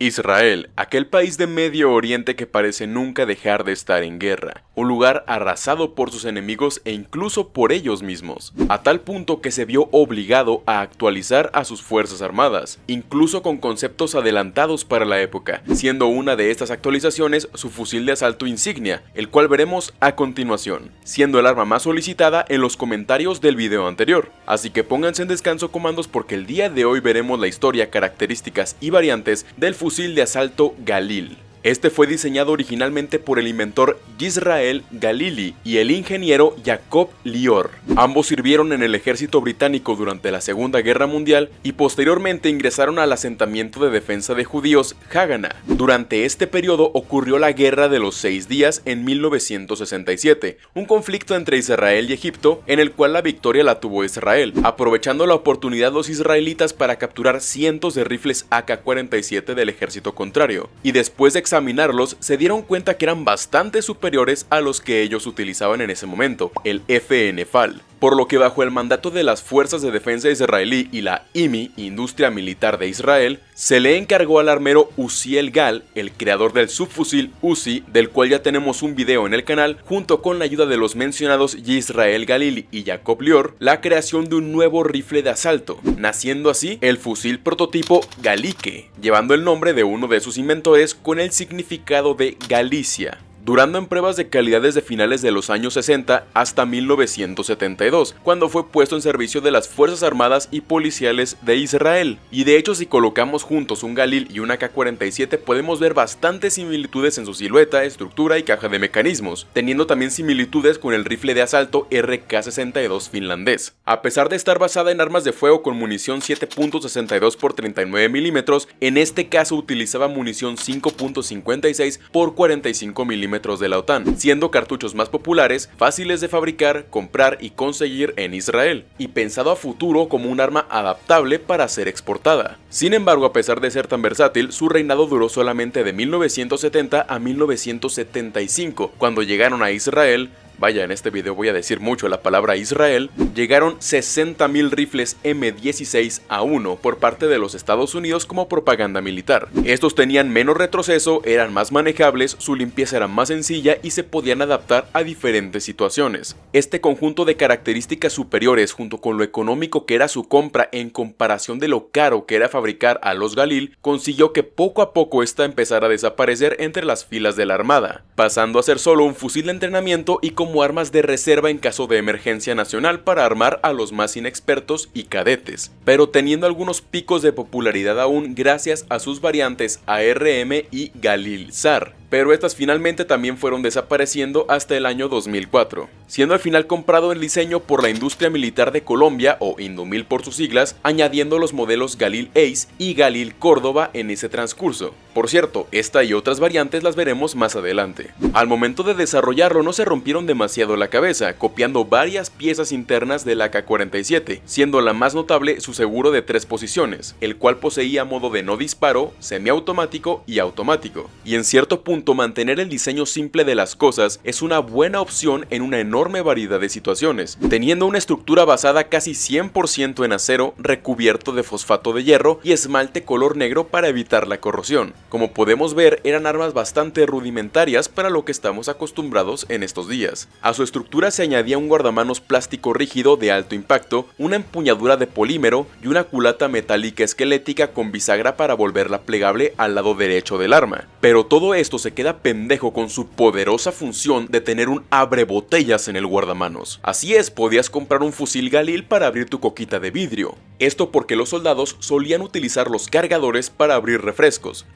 Israel, aquel país de Medio Oriente que parece nunca dejar de estar en guerra, un lugar arrasado por sus enemigos e incluso por ellos mismos, a tal punto que se vio obligado a actualizar a sus fuerzas armadas, incluso con conceptos adelantados para la época, siendo una de estas actualizaciones su fusil de asalto insignia, el cual veremos a continuación, siendo el arma más solicitada en los comentarios del video anterior. Así que pónganse en descanso comandos porque el día de hoy veremos la historia, características y variantes del fusil fusil de asalto Galil. Este fue diseñado originalmente por el inventor Yisrael Galili y el ingeniero Jacob Lior. Ambos sirvieron en el ejército británico durante la Segunda Guerra Mundial y posteriormente ingresaron al asentamiento de defensa de judíos Haganah. Durante este periodo ocurrió la Guerra de los Seis Días en 1967, un conflicto entre Israel y Egipto en el cual la victoria la tuvo Israel, aprovechando la oportunidad los israelitas para capturar cientos de rifles AK-47 del ejército contrario, y después de examinarlos se dieron cuenta que eran bastante superiores a los que ellos utilizaban en ese momento, el FN-FAL por lo que bajo el mandato de las Fuerzas de Defensa Israelí y la IMI, Industria Militar de Israel, se le encargó al armero Uziel Gal, el creador del subfusil Uzi, del cual ya tenemos un video en el canal, junto con la ayuda de los mencionados Yisrael Galili y Jacob Lior, la creación de un nuevo rifle de asalto, naciendo así el fusil prototipo Galike, llevando el nombre de uno de sus inventores con el significado de Galicia durando en pruebas de calidad desde finales de los años 60 hasta 1972, cuando fue puesto en servicio de las Fuerzas Armadas y Policiales de Israel. Y de hecho si colocamos juntos un Galil y una K-47 podemos ver bastantes similitudes en su silueta, estructura y caja de mecanismos, teniendo también similitudes con el rifle de asalto RK-62 finlandés. A pesar de estar basada en armas de fuego con munición 7.62 x 39 mm, en este caso utilizaba munición 5.56 x 45 de la OTAN, siendo cartuchos más populares, fáciles de fabricar, comprar y conseguir en Israel, y pensado a futuro como un arma adaptable para ser exportada. Sin embargo, a pesar de ser tan versátil, su reinado duró solamente de 1970 a 1975, cuando llegaron a Israel vaya en este video voy a decir mucho la palabra Israel, llegaron 60.000 rifles M16 a 1 por parte de los Estados Unidos como propaganda militar. Estos tenían menos retroceso, eran más manejables, su limpieza era más sencilla y se podían adaptar a diferentes situaciones. Este conjunto de características superiores junto con lo económico que era su compra en comparación de lo caro que era fabricar a los Galil, consiguió que poco a poco esta empezara a desaparecer entre las filas de la armada, pasando a ser solo un fusil de entrenamiento y como como armas de reserva en caso de emergencia nacional para armar a los más inexpertos y cadetes, pero teniendo algunos picos de popularidad aún gracias a sus variantes ARM y Galil-SAR pero estas finalmente también fueron desapareciendo hasta el año 2004, siendo al final comprado en diseño por la Industria Militar de Colombia o Indomil por sus siglas, añadiendo los modelos Galil Ace y Galil Córdoba en ese transcurso. Por cierto, esta y otras variantes las veremos más adelante. Al momento de desarrollarlo no se rompieron demasiado la cabeza, copiando varias piezas internas del AK-47, siendo la más notable su seguro de tres posiciones, el cual poseía modo de no disparo, semiautomático y automático, y en cierto punto mantener el diseño simple de las cosas es una buena opción en una enorme variedad de situaciones, teniendo una estructura basada casi 100% en acero recubierto de fosfato de hierro y esmalte color negro para evitar la corrosión. Como podemos ver, eran armas bastante rudimentarias para lo que estamos acostumbrados en estos días. A su estructura se añadía un guardamanos plástico rígido de alto impacto, una empuñadura de polímero y una culata metálica esquelética con bisagra para volverla plegable al lado derecho del arma. Pero todo esto se queda pendejo con su poderosa función de tener un abre botellas en el guardamanos. Así es, podías comprar un fusil Galil para abrir tu coquita de vidrio. Esto porque los soldados solían utilizar los cargadores para abrir refrescos,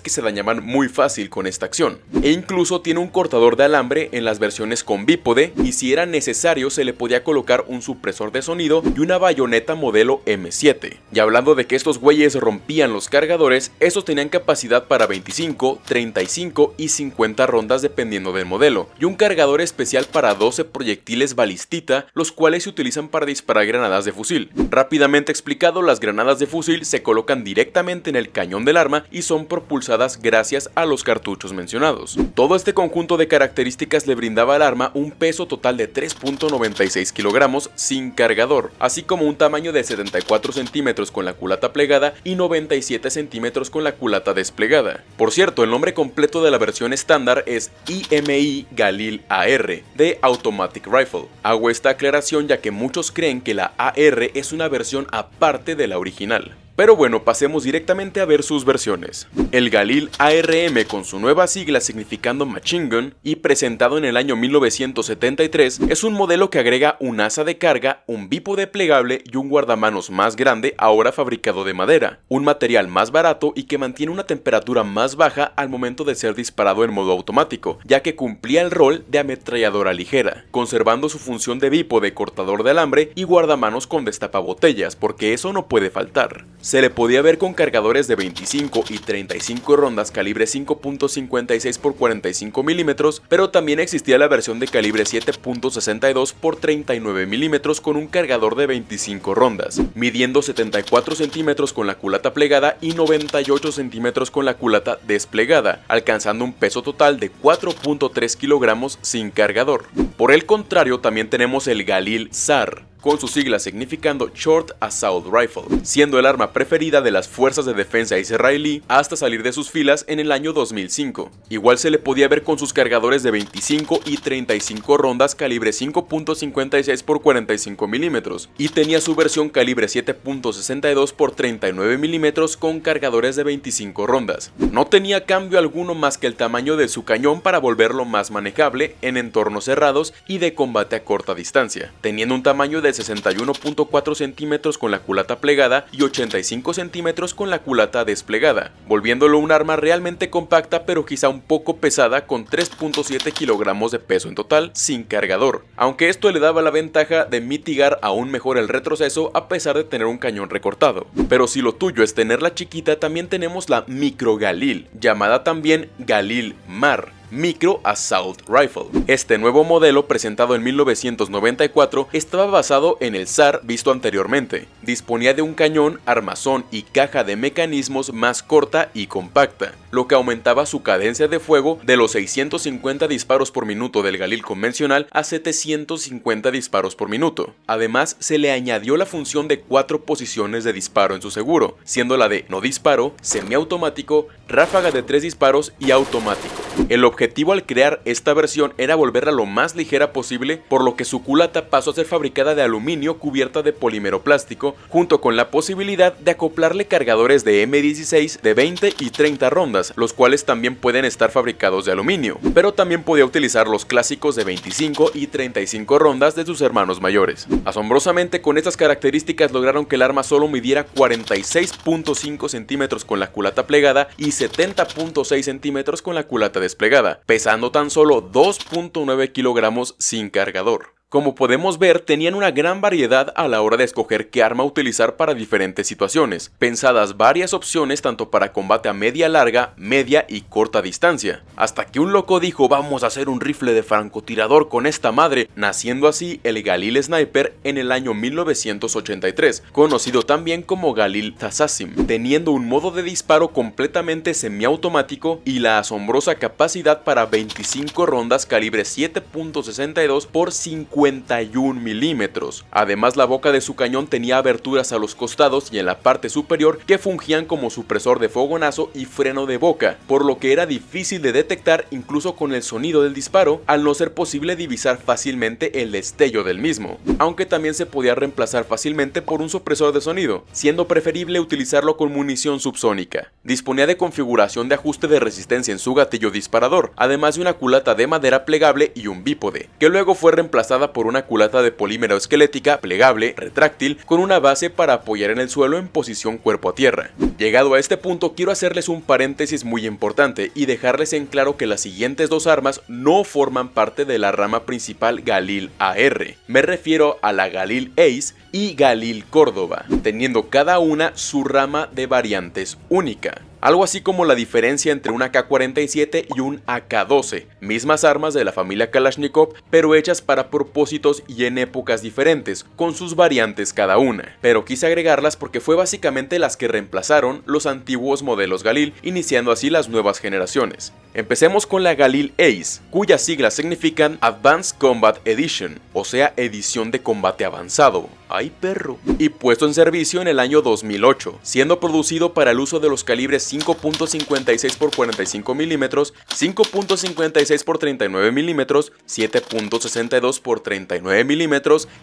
que se dañaban muy fácil con esta acción. E incluso tiene un cortador de alambre en las versiones con bípode y si era necesario se le podía colocar un supresor de sonido y una bayoneta modelo M7. Y hablando de que estos güeyes rompían los cargadores, estos tenían capacidad para 25, 35 y 50 rondas dependiendo del modelo, y un cargador especial para 12 proyectiles balistita, los cuales se utilizan para disparar granadas de fusil. Rápidamente explicado, las granadas de fusil se colocan directamente en el cañón del arma y son propulsadas gracias a los cartuchos mencionados. Todo este conjunto de características le brindaba al arma un peso total de 3.96 kilogramos sin cargador, así como un tamaño de 74 centímetros con la culata plegada y 97 centímetros con la culata desplegada. Por cierto, el nombre completo de la versión estándar es IMI Galil AR, de Automatic Rifle. Hago esta aclaración ya que muchos creen que la AR es una versión aparte de la original. Pero bueno, pasemos directamente a ver sus versiones. El Galil ARM con su nueva sigla significando Machine Gun y presentado en el año 1973 es un modelo que agrega un asa de carga, un bípode plegable y un guardamanos más grande ahora fabricado de madera, un material más barato y que mantiene una temperatura más baja al momento de ser disparado en modo automático, ya que cumplía el rol de ametralladora ligera, conservando su función de bípode cortador de alambre y guardamanos con destapabotellas, porque eso no puede faltar. Se le podía ver con cargadores de 25 y 35 rondas calibre 5.56 x 45 mm, pero también existía la versión de calibre 7.62 x 39 mm con un cargador de 25 rondas, midiendo 74 centímetros con la culata plegada y 98 centímetros con la culata desplegada, alcanzando un peso total de 4.3 kilogramos sin cargador. Por el contrario, también tenemos el Galil SAR, con su sigla significando Short Assault Rifle, siendo el arma preferida de las fuerzas de defensa israelí hasta salir de sus filas en el año 2005. Igual se le podía ver con sus cargadores de 25 y 35 rondas calibre 5.56 x 45 mm y tenía su versión calibre 7.62 x 39 mm con cargadores de 25 rondas. No tenía cambio alguno más que el tamaño de su cañón para volverlo más manejable en entornos cerrados y de combate a corta distancia, teniendo un tamaño de 61.4 centímetros con la culata plegada y 85 centímetros con la culata desplegada, volviéndolo un arma realmente compacta pero quizá un poco pesada con 3.7 kilogramos de peso en total sin cargador, aunque esto le daba la ventaja de mitigar aún mejor el retroceso a pesar de tener un cañón recortado. Pero si lo tuyo es tenerla chiquita también tenemos la Micro Galil, llamada también Galil Mar, Micro Assault Rifle. Este nuevo modelo, presentado en 1994, estaba basado en el SAR visto anteriormente. Disponía de un cañón, armazón y caja de mecanismos más corta y compacta, lo que aumentaba su cadencia de fuego de los 650 disparos por minuto del Galil convencional a 750 disparos por minuto. Además, se le añadió la función de cuatro posiciones de disparo en su seguro, siendo la de no disparo, semiautomático, ráfaga de tres disparos y automático. El objetivo al crear esta versión era volverla lo más ligera posible, por lo que su culata pasó a ser fabricada de aluminio cubierta de polímero plástico, junto con la posibilidad de acoplarle cargadores de M16 de 20 y 30 rondas, los cuales también pueden estar fabricados de aluminio, pero también podía utilizar los clásicos de 25 y 35 rondas de sus hermanos mayores. Asombrosamente con estas características lograron que el arma solo midiera 46.5 centímetros con la culata plegada y 70.6 centímetros con la culata desplegada, pesando tan solo 2.9 kilogramos sin cargador. Como podemos ver, tenían una gran variedad a la hora de escoger qué arma utilizar para diferentes situaciones, pensadas varias opciones tanto para combate a media larga, media y corta distancia, hasta que un loco dijo vamos a hacer un rifle de francotirador con esta madre, naciendo así el Galil Sniper en el año 1983, conocido también como Galil Tassasim, teniendo un modo de disparo completamente semiautomático y la asombrosa capacidad para 25 rondas calibre 7.62 por 50 51 milímetros. Además la boca de su cañón tenía aberturas a los costados y en la parte superior que fungían como supresor de fogonazo y freno de boca, por lo que era difícil de detectar incluso con el sonido del disparo, al no ser posible divisar fácilmente el destello del mismo, aunque también se podía reemplazar fácilmente por un supresor de sonido, siendo preferible utilizarlo con munición subsónica. Disponía de configuración de ajuste de resistencia en su gatillo disparador, además de una culata de madera plegable y un bípode, que luego fue reemplazada por una culata de polímero esquelética plegable, retráctil, con una base para apoyar en el suelo en posición cuerpo a tierra. Llegado a este punto quiero hacerles un paréntesis muy importante y dejarles en claro que las siguientes dos armas no forman parte de la rama principal Galil AR. Me refiero a la Galil Ace y Galil Córdoba, teniendo cada una su rama de variantes única. Algo así como la diferencia entre un AK-47 y un AK-12, mismas armas de la familia Kalashnikov, pero hechas para propósitos y en épocas diferentes, con sus variantes cada una. Pero quise agregarlas porque fue básicamente las que reemplazaron los antiguos modelos Galil, iniciando así las nuevas generaciones. Empecemos con la Galil Ace, cuyas siglas significan Advanced Combat Edition, o sea, edición de combate avanzado. ¡Ay perro! Y puesto en servicio en el año 2008, siendo producido para el uso de los calibres 5.56 x 45 mm, 5.56 x 39 mm, 7.62 x 39 mm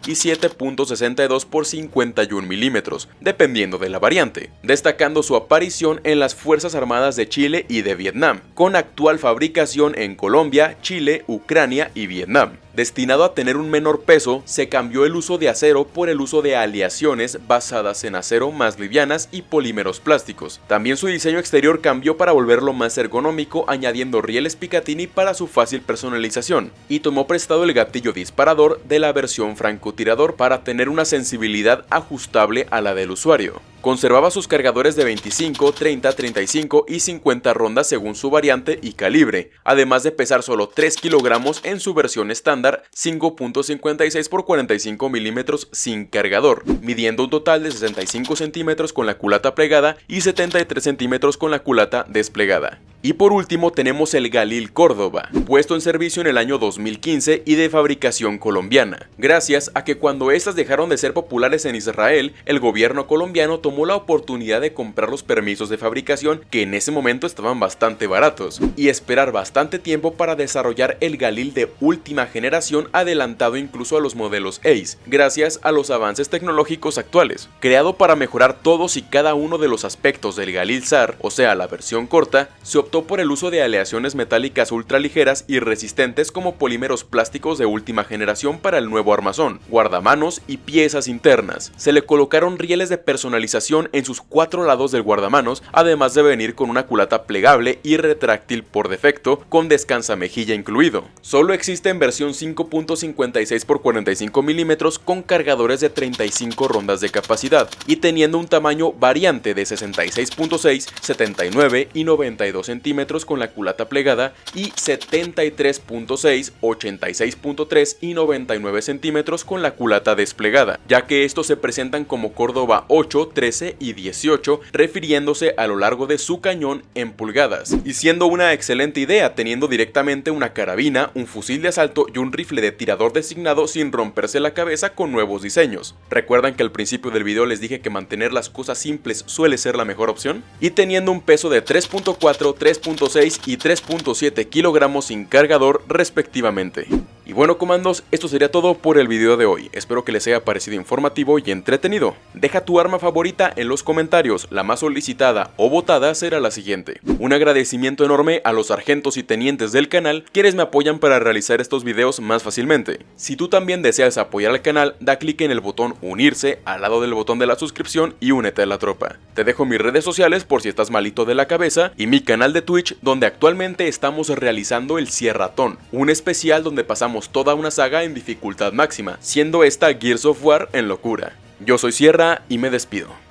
y 7.62 x 51 mm, dependiendo de la variante, destacando su aparición en las Fuerzas Armadas de Chile y de Vietnam, con actual fabricación en Colombia, Chile, Ucrania y Vietnam. Destinado a tener un menor peso, se cambió el uso de acero por el uso de aleaciones basadas en acero más livianas y polímeros plásticos. También su diseño exterior cambió para volverlo más ergonómico añadiendo rieles Picatinny para su fácil personalización, y tomó prestado el gatillo disparador de la versión francotirador para tener una sensibilidad ajustable a la del usuario. Conservaba sus cargadores de 25, 30, 35 y 50 rondas según su variante y calibre, además de pesar solo 3 kilogramos en su versión estándar 5.56 x 45 milímetros sin cargador, midiendo un total de 65 centímetros con la culata plegada y 73 centímetros con la culata desplegada. Y por último tenemos el Galil Córdoba, puesto en servicio en el año 2015 y de fabricación colombiana, gracias a que cuando estas dejaron de ser populares en Israel, el gobierno colombiano tomó la oportunidad de comprar los permisos de fabricación que en ese momento estaban bastante baratos, y esperar bastante tiempo para desarrollar el Galil de última generación adelantado incluso a los modelos Ace, gracias a los avances tecnológicos actuales. Creado para mejorar todos y cada uno de los aspectos del Galil SAR, o sea la versión corta, se optó por el uso de aleaciones metálicas ultraligeras y resistentes como polímeros plásticos de última generación para el nuevo armazón, guardamanos y piezas internas. Se le colocaron rieles de personalización en sus cuatro lados del guardamanos, además de venir con una culata plegable y retráctil por defecto, con descansamejilla incluido. Solo existe en versión 5.56 x 45 mm con cargadores de 35 rondas de capacidad y teniendo un tamaño variante de 66.6, 79 y 92 cm centímetros con la culata plegada y 73.6, 86.3 y 99 centímetros con la culata desplegada, ya que estos se presentan como Córdoba 8, 13 y 18, refiriéndose a lo largo de su cañón en pulgadas, y siendo una excelente idea teniendo directamente una carabina, un fusil de asalto y un rifle de tirador designado sin romperse la cabeza con nuevos diseños. ¿Recuerdan que al principio del video les dije que mantener las cosas simples suele ser la mejor opción? Y teniendo un peso de 3.4, 3.6 y 3.7 kilogramos sin cargador respectivamente. Y bueno comandos, esto sería todo por el video de hoy, espero que les haya parecido informativo y entretenido. Deja tu arma favorita en los comentarios, la más solicitada o votada será la siguiente. Un agradecimiento enorme a los sargentos y tenientes del canal, quienes me apoyan para realizar estos videos más fácilmente. Si tú también deseas apoyar al canal, da clic en el botón unirse al lado del botón de la suscripción y únete a la tropa. Te dejo mis redes sociales por si estás malito de la cabeza y mi canal de Twitch donde actualmente estamos realizando el Sierratón, un especial donde pasamos toda una saga en dificultad máxima, siendo esta Gears of War en locura. Yo soy Sierra y me despido.